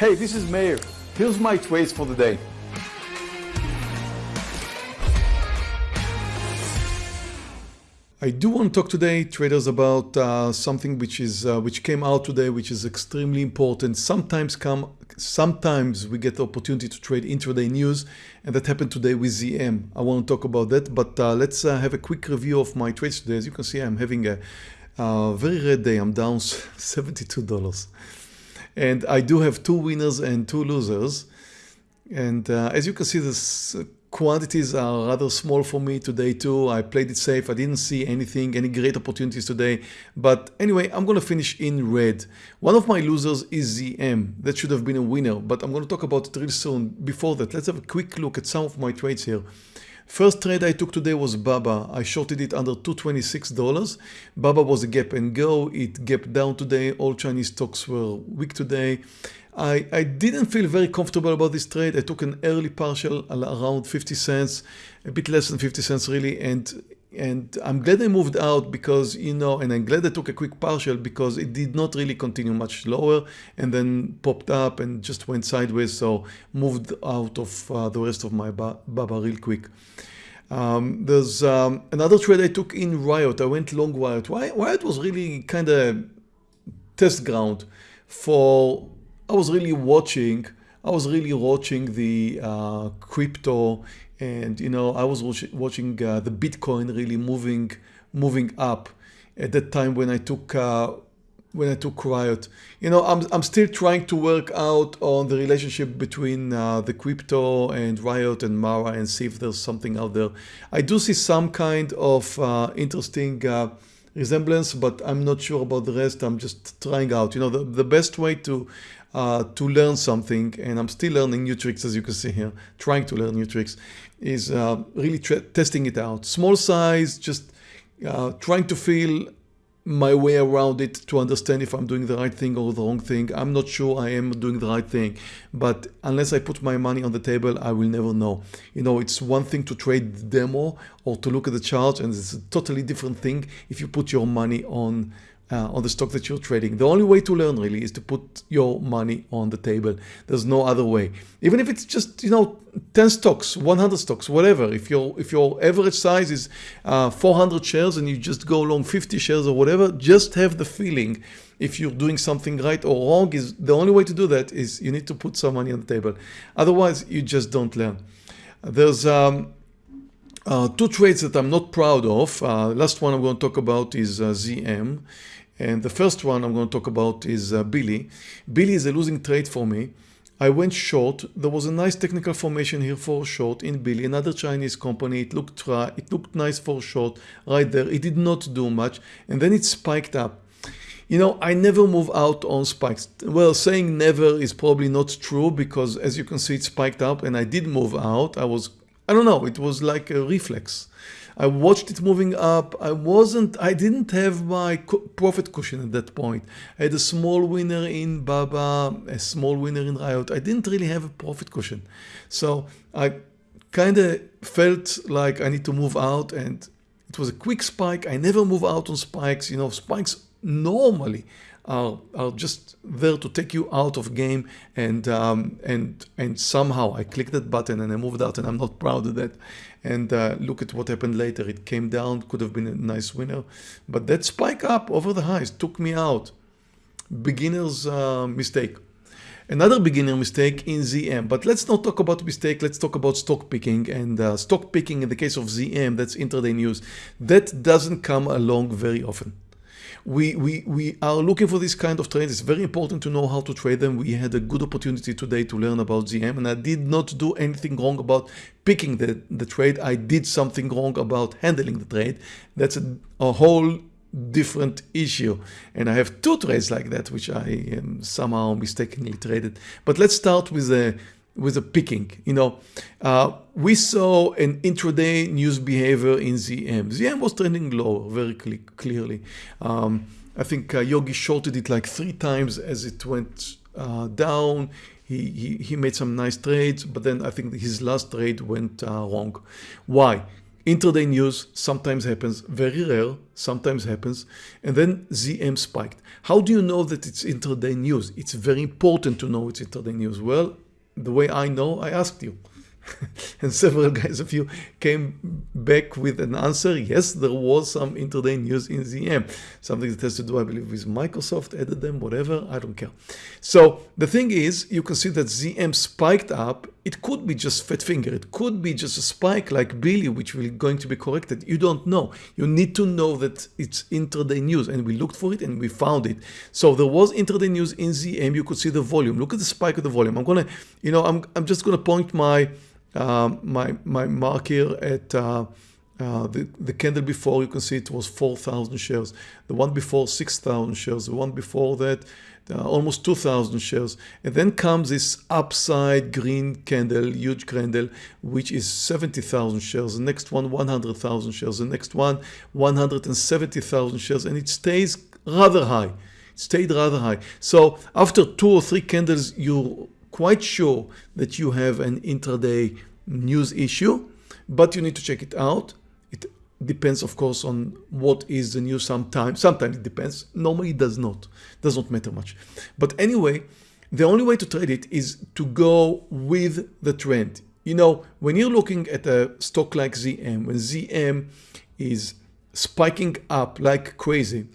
Hey, this is Meir. Here's my trades for the day. I do want to talk today, traders, about uh, something which is uh, which came out today, which is extremely important. Sometimes come, sometimes we get the opportunity to trade intraday news, and that happened today with ZM. I want to talk about that, but uh, let's uh, have a quick review of my trades today. As you can see, I'm having a very red day. I'm down $72, and I do have two winners and two losers. And uh, as you can see, the quantities are rather small for me today too. I played it safe. I didn't see anything, any great opportunities today. But anyway, I'm going to finish in red. One of my losers is ZM. That should have been a winner, but I'm going to talk about it real soon. Before that, let's have a quick look at some of my trades here. First trade I took today was Baba. I shorted it under $226. Baba was a gap and go. It gapped down today. All Chinese stocks were weak today. I, I didn't feel very comfortable about this trade. I took an early partial around 50 cents, a bit less than 50 cents really. And and I'm glad I moved out because, you know, and I'm glad I took a quick partial because it did not really continue much lower and then popped up and just went sideways. So moved out of uh, the rest of my Baba real quick. Um, there's um, another trade I took in Riot. I went long Riot. Riot was really kind of test ground for I was really watching, I was really watching the uh, crypto and, you know, I was watching uh, the Bitcoin really moving, moving up at that time when I took, uh, when I took Riot. You know, I'm, I'm still trying to work out on the relationship between uh, the crypto and Riot and Mara and see if there's something out there. I do see some kind of uh, interesting uh, resemblance, but I'm not sure about the rest. I'm just trying out. You know, the, the best way to uh, to learn something, and I'm still learning new tricks as you can see here, trying to learn new tricks, is uh, really testing it out. Small size, just uh, trying to feel my way around it to understand if I'm doing the right thing or the wrong thing. I'm not sure I am doing the right thing, but unless I put my money on the table, I will never know. You know, it's one thing to trade the demo or to look at the chart and it's a totally different thing if you put your money on uh, on the stock that you're trading. The only way to learn really is to put your money on the table. There's no other way. Even if it's just, you know, 10 stocks, 100 stocks, whatever. If your if your average size is uh, 400 shares and you just go along 50 shares or whatever, just have the feeling if you're doing something right or wrong is the only way to do that is you need to put some money on the table. Otherwise, you just don't learn. There's um, uh, two trades that I'm not proud of. Uh, last one I'm going to talk about is uh, ZM. And the first one I'm going to talk about is uh, Billy. Billy is a losing trade for me. I went short. There was a nice technical formation here for short in Billy, another Chinese company. It looked it looked nice for short right there. It did not do much, and then it spiked up. You know, I never move out on spikes. Well, saying never is probably not true because as you can see, it spiked up and I did move out. I was, I don't know, it was like a reflex. I watched it moving up. I wasn't, I didn't have my profit cushion at that point. I had a small winner in Baba, a small winner in Riot. I didn't really have a profit cushion. So I kind of felt like I need to move out and it was a quick spike. I never move out on spikes. You know, spikes normally are, are just there to take you out of game and um, and and somehow I clicked that button and I moved out and I'm not proud of that. And uh, look at what happened later. It came down could have been a nice winner. But that spike up over the highs took me out. Beginner's uh, mistake. Another beginner mistake in ZM, but let's not talk about mistake, let's talk about stock picking. And uh, stock picking in the case of ZM, that's intraday news, that doesn't come along very often we, we, we are looking for this kind of trades. It's very important to know how to trade them. We had a good opportunity today to learn about ZM and I did not do anything wrong about picking the, the trade. I did something wrong about handling the trade. That's a, a whole different issue and I have two trades like that which I um, somehow mistakenly traded but let's start with the with a picking. You know, uh, we saw an intraday news behavior in ZM. ZM was trending lower very clearly. Um, I think uh, Yogi shorted it like three times as it went uh, down. He, he, he, made some nice trades, but then I think his last trade went uh, wrong. Why? intraday news sometimes happens, very rare, sometimes happens, and then ZM spiked. How do you know that it's intraday news? It's very important to know it's intraday news. Well, the way I know, I asked you. and several guys of you came back with an answer. Yes, there was some intraday news in ZM, something that has to do, I believe, with Microsoft, added them, whatever, I don't care. So the thing is, you can see that ZM spiked up. It could be just fat finger. It could be just a spike like Billy, which will going to be corrected. You don't know. You need to know that it's intraday news. And we looked for it and we found it. So there was intraday news in ZM. You could see the volume. Look at the spike of the volume. I'm going to, you know, I'm, I'm just going to point my um, my, my mark here at uh, uh, the, the candle before, you can see it was 4,000 shares. The one before, 6,000 shares. The one before that, uh, almost 2,000 shares. And then comes this upside green candle, huge candle, which is 70,000 shares. The next one, 100,000 shares. The next one, 170,000 shares. And it stays rather high. It stayed rather high. So after two or three candles, you're quite sure that you have an intraday news issue, but you need to check it out. Depends, of course, on what is the news sometimes. Sometimes it depends. Normally it does not. Does not matter much. But anyway, the only way to trade it is to go with the trend. You know, when you're looking at a stock like ZM, when ZM is spiking up like crazy,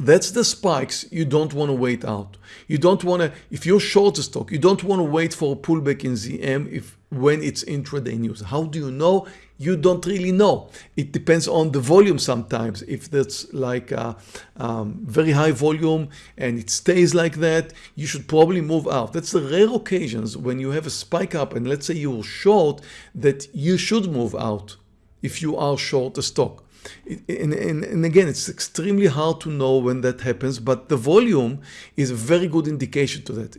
that's the spikes you don't want to wait out. You don't want to, if you're short a stock, you don't want to wait for a pullback in ZM if when it's intraday news. How do you know? You don't really know. It depends on the volume sometimes. If that's like a, um, very high volume and it stays like that, you should probably move out. That's the rare occasions when you have a spike up and let's say you were short that you should move out if you are short a stock and, and, and, again, it's extremely hard to know when that happens, but the volume is a very good indication to that.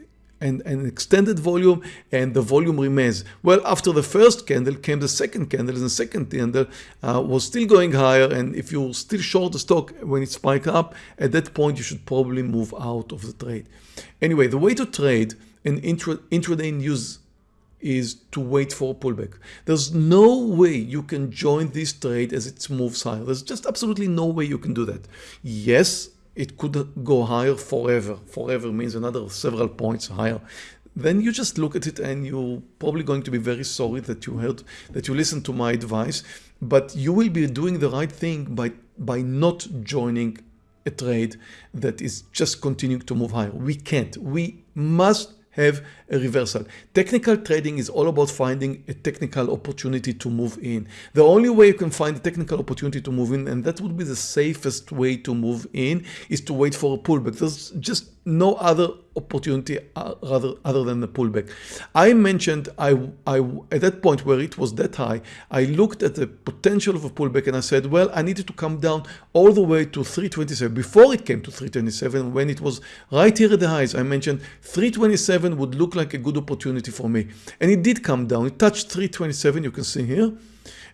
And an extended volume and the volume remains. Well, after the first candle came the second candle and the second candle uh, was still going higher. And if you're still short the stock when it spiked up, at that point, you should probably move out of the trade. Anyway, the way to trade an intra intraday news is to wait for a pullback. There's no way you can join this trade as it moves higher. There's just absolutely no way you can do that. Yes, it could go higher forever. Forever means another several points higher. Then you just look at it and you're probably going to be very sorry that you heard, that you listened to my advice, but you will be doing the right thing by, by not joining a trade that is just continuing to move higher. We can't. We must have a reversal. Technical trading is all about finding a technical opportunity to move in. The only way you can find a technical opportunity to move in, and that would be the safest way to move in, is to wait for a pullback. There's just no other opportunity rather other than the pullback. I mentioned I, I at that point where it was that high, I looked at the potential of a pullback and I said, well, I needed to come down all the way to 327 before it came to 327 when it was right here at the highs. I mentioned 327 would look like a good opportunity for me. And it did come down. It touched 327, you can see here.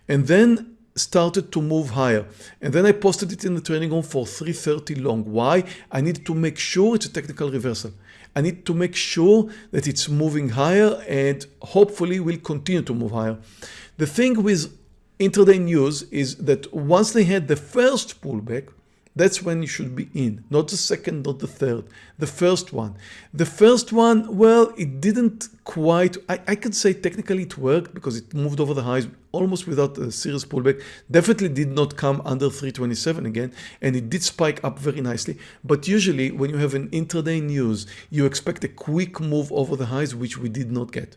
And then started to move higher. And then I posted it in the training room for 330 long. Why? I need to make sure it's a technical reversal. I need to make sure that it's moving higher and hopefully will continue to move higher. The thing with intraday news is that once they had the first pullback, that's when you should be in, not the second, not the third, the first one. The first one, well, it didn't quite, I, I could say technically it worked because it moved over the highs almost without a serious pullback. Definitely did not come under 327 again, and it did spike up very nicely. But usually when you have an intraday news, you expect a quick move over the highs, which we did not get.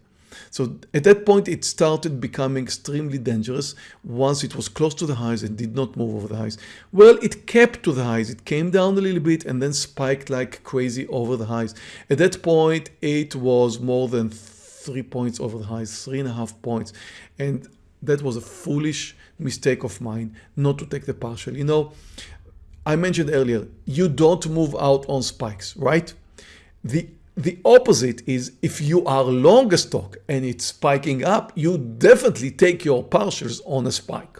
So at that point, it started becoming extremely dangerous once it was close to the highs and did not move over the highs. Well, it kept to the highs. It came down a little bit and then spiked like crazy over the highs. At that point, it was more than three points over the highs, three and a half points. And that was a foolish mistake of mine not to take the partial. You know, I mentioned earlier, you don't move out on spikes, right? The the opposite is if you are long a stock and it's spiking up, you definitely take your partials on a spike.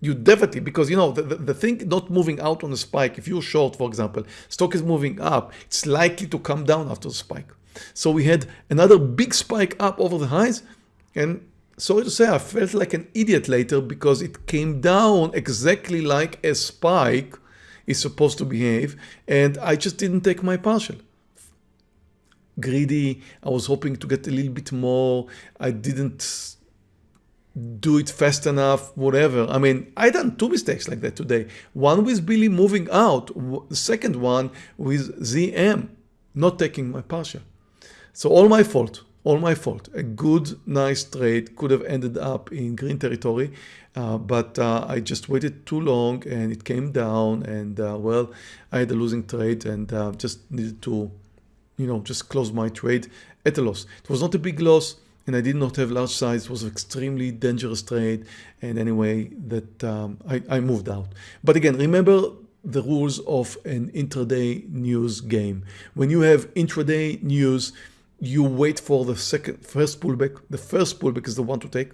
You definitely, because you know, the, the, the, thing not moving out on a spike, if you're short, for example, stock is moving up, it's likely to come down after the spike. So we had another big spike up over the highs and sorry to say, I felt like an idiot later because it came down exactly like a spike is supposed to behave and I just didn't take my partial. Greedy, I was hoping to get a little bit more, I didn't do it fast enough, whatever. I mean, I done two mistakes like that today. One with Billy moving out, second one with ZM not taking my partial. So all my fault, all my fault. A good, nice trade could have ended up in green territory, uh, but uh, I just waited too long and it came down and uh, well, I had a losing trade and uh, just needed to, you know, just close my trade at a loss. It was not a big loss and I did not have large size. It was an extremely dangerous trade. And anyway, that um, I, I moved out. But again, remember the rules of an intraday news game. When you have intraday news, you wait for the second first pullback. The first pullback is the one to take.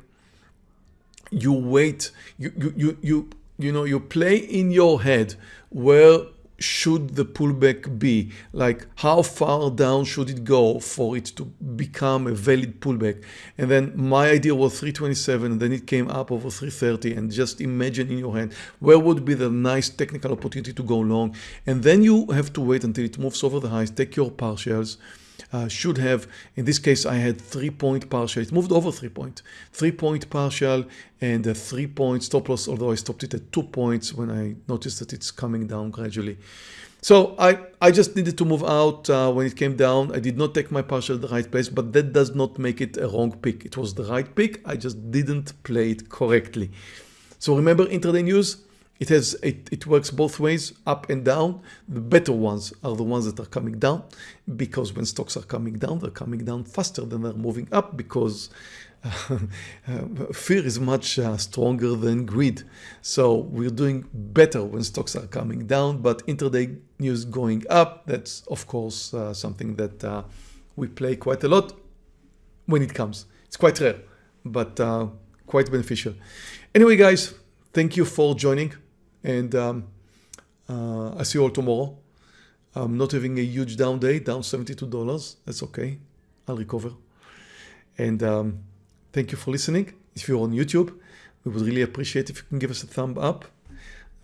You wait, you you you you, you know, you play in your head where should the pullback be? Like how far down should it go for it to become a valid pullback? And then my idea was 327 and then it came up over 330 and just imagine in your hand where would be the nice technical opportunity to go long. And then you have to wait until it moves over the highs, take your partials, uh, should have, in this case, I had three point partial. It moved over three point, three point partial and a three point stop loss, although I stopped it at two points when I noticed that it's coming down gradually. So I, I just needed to move out uh, when it came down. I did not take my partial at the right place, but that does not make it a wrong pick. It was the right pick. I just didn't play it correctly. So remember intraday news, it has it, it works both ways, up and down. The better ones are the ones that are coming down because when stocks are coming down, they're coming down faster than they're moving up because uh, fear is much uh, stronger than greed. So we're doing better when stocks are coming down, but intraday news going up, that's of course uh, something that uh, we play quite a lot when it comes. It's quite rare, but uh, quite beneficial. Anyway, guys, thank you for joining and um, uh, I see you all tomorrow. I'm not having a huge down day, down $72. That's okay. I'll recover. And um, thank you for listening. If you're on YouTube, we would really appreciate if you can give us a thumb up.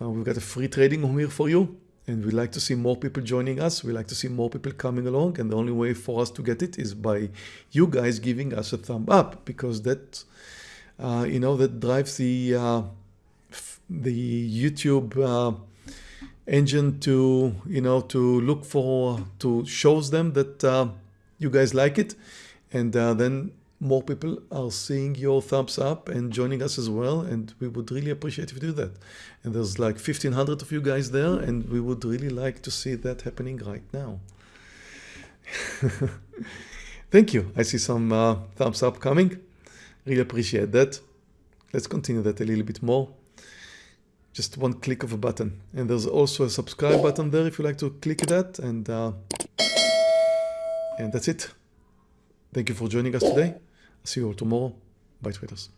Uh, we've got a free trading room here for you. And we'd like to see more people joining us. We'd like to see more people coming along. And the only way for us to get it is by you guys giving us a thumb up because that, uh, you know, that drives the uh, the YouTube uh, engine to you know to look for to shows them that uh, you guys like it. And uh, then more people are seeing your thumbs up and joining us as well. And we would really appreciate if you do that. And there's like 1500 of you guys there and we would really like to see that happening right now. Thank you. I see some uh, thumbs up coming. Really appreciate that. Let's continue that a little bit more just one click of a button. And there's also a subscribe button there if you like to click that. And, uh, and that's it. Thank you for joining us today. I'll see you all tomorrow. Bye traders.